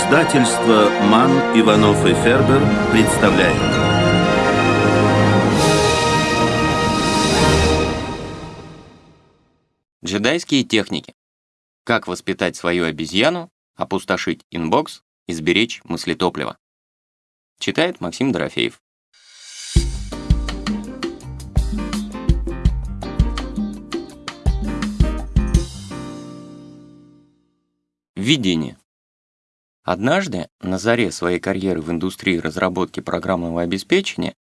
Издательство «Манн, Иванов и Фербер» представляет. Джедайские техники. Как воспитать свою обезьяну, опустошить инбокс и сберечь мыслетопливо. Читает Максим Дорофеев. Введение. Однажды, на заре своей карьеры в индустрии разработки программного обеспечения,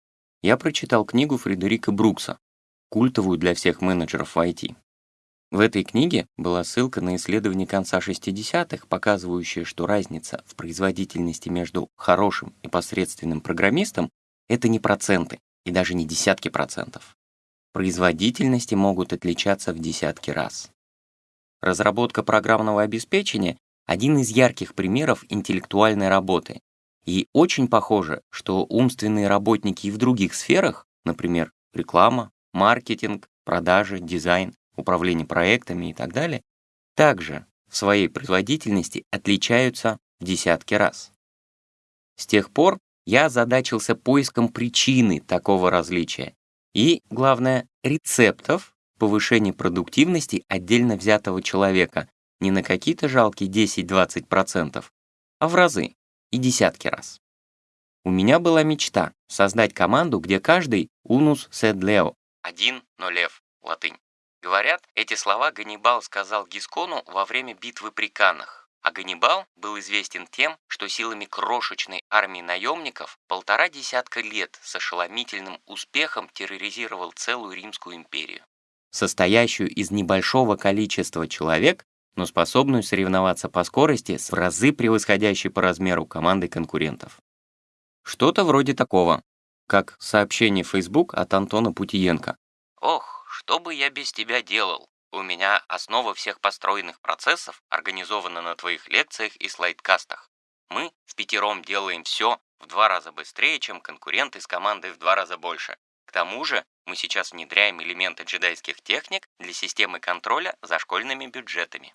я прочитал книгу Фредерика Брукса, культовую для всех менеджеров в IT. В этой книге была ссылка на исследование конца 60-х, показывающее, что разница в производительности между хорошим и посредственным программистом — это не проценты и даже не десятки процентов. Производительности могут отличаться в десятки раз. Разработка программного обеспечения один из ярких примеров интеллектуальной работы. И очень похоже, что умственные работники и в других сферах, например, реклама, маркетинг, продажи, дизайн, управление проектами и так далее, также в своей производительности отличаются в десятки раз. С тех пор я озадачился поиском причины такого различия и, главное, рецептов повышения продуктивности отдельно взятого человека не на какие-то жалкие 10-20%, а в разы и десятки раз. У меня была мечта создать команду, где каждый «унус сед лео» — «один, но лев» — латынь. Говорят, эти слова Ганнибал сказал Гискону во время битвы при Каннах. А Ганнибал был известен тем, что силами крошечной армии наемников полтора десятка лет с ошеломительным успехом терроризировал целую Римскую империю. Состоящую из небольшого количества человек, но способную соревноваться по скорости с в разы превосходящей по размеру командой конкурентов. Что-то вроде такого, как сообщение в Facebook от Антона Путиенко. «Ох, что бы я без тебя делал? У меня основа всех построенных процессов организована на твоих лекциях и слайдкастах. Мы в пятером делаем все в два раза быстрее, чем конкуренты с командой в два раза больше. К тому же мы сейчас внедряем элементы джедайских техник для системы контроля за школьными бюджетами.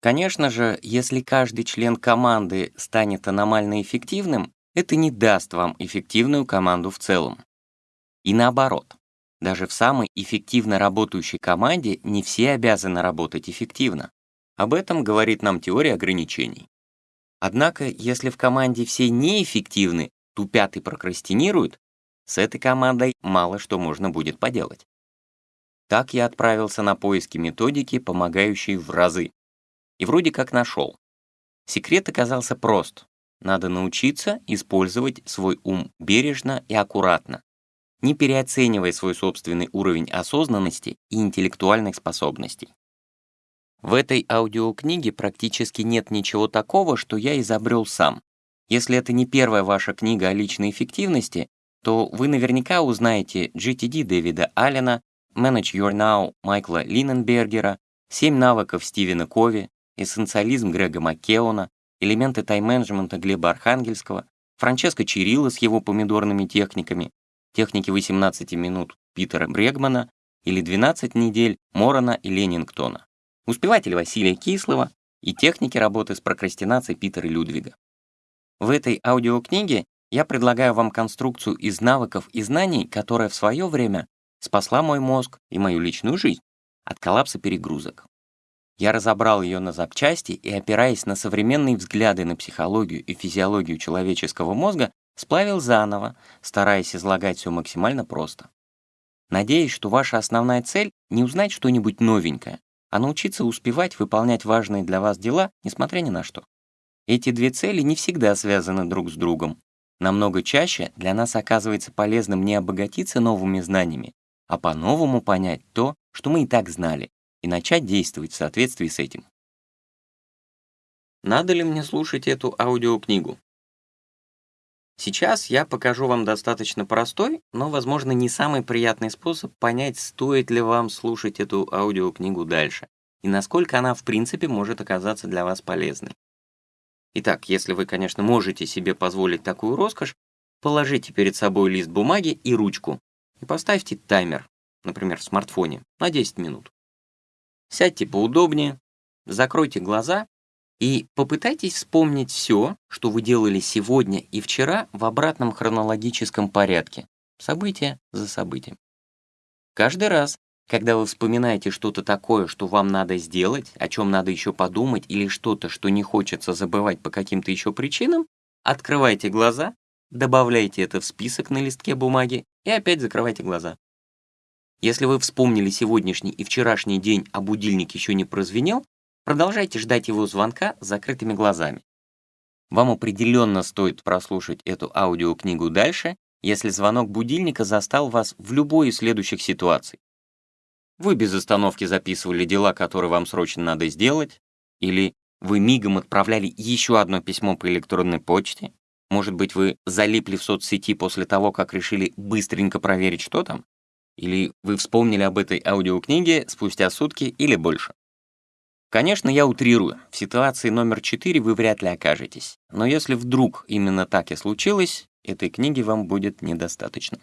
Конечно же, если каждый член команды станет аномально эффективным, это не даст вам эффективную команду в целом. И наоборот, даже в самой эффективно работающей команде не все обязаны работать эффективно. Об этом говорит нам теория ограничений. Однако, если в команде все неэффективны, тупят и прокрастинируют, с этой командой мало что можно будет поделать. Так я отправился на поиски методики, помогающей в разы, и вроде как нашел. Секрет оказался прост. Надо научиться использовать свой ум бережно и аккуратно, не переоценивая свой собственный уровень осознанности и интеллектуальных способностей. В этой аудиокниге практически нет ничего такого, что я изобрел сам. Если это не первая ваша книга о личной эффективности, то вы наверняка узнаете GTD Дэвида Аллена, Manage Your Now Майкла Линненбергера, «Семь навыков» Стивена Кови, эссенциализм Грега Маккеона, элементы тайм-менеджмента Глеба Архангельского, Франческо Чирилла с его помидорными техниками, техники 18 минут Питера Брегмана или 12 недель Морона и Ленингтона, успеватель Василия Кислова и техники работы с прокрастинацией Питера Людвига. В этой аудиокниге я предлагаю вам конструкцию из навыков и знаний, которая в свое время спасла мой мозг и мою личную жизнь от коллапса перегрузок. Я разобрал ее на запчасти и, опираясь на современные взгляды на психологию и физиологию человеческого мозга, сплавил заново, стараясь излагать все максимально просто. Надеюсь, что ваша основная цель — не узнать что-нибудь новенькое, а научиться успевать выполнять важные для вас дела, несмотря ни на что. Эти две цели не всегда связаны друг с другом. Намного чаще для нас оказывается полезным не обогатиться новыми знаниями, а по-новому понять то, что мы и так знали, и начать действовать в соответствии с этим. Надо ли мне слушать эту аудиокнигу? Сейчас я покажу вам достаточно простой, но, возможно, не самый приятный способ понять, стоит ли вам слушать эту аудиокнигу дальше, и насколько она, в принципе, может оказаться для вас полезной. Итак, если вы, конечно, можете себе позволить такую роскошь, положите перед собой лист бумаги и ручку и поставьте таймер, например, в смартфоне, на 10 минут. Сядьте поудобнее, закройте глаза И попытайтесь вспомнить все, что вы делали сегодня и вчера в обратном хронологическом порядке, событие за событием. Каждый раз, когда вы вспоминаете что-то такое, что вам надо сделать, о чем надо еще подумать, или что-то, что не хочется забывать по каким-то еще причинам, открывайте глаза, добавляйте это в список на листке бумаги и опять закрывайте глаза. Если вы вспомнили сегодняшний и вчерашний день, а будильник еще не прозвенел, Продолжайте ждать его звонка с закрытыми глазами. Вам определенно стоит прослушать эту аудиокнигу дальше, если звонок будильника застал вас в любой из следующих ситуаций. Вы без остановки записывали дела, которые вам срочно надо сделать, или вы мигом отправляли еще одно письмо по электронной почте, может быть, вы залипли в соцсети после того, как решили быстренько проверить, что там, или вы вспомнили об этой аудиокниге спустя сутки или больше. Конечно, я утрирую. В ситуации номер 4 вы вряд ли окажетесь. Но если вдруг именно так и случилось, этой книги вам будет недостаточно.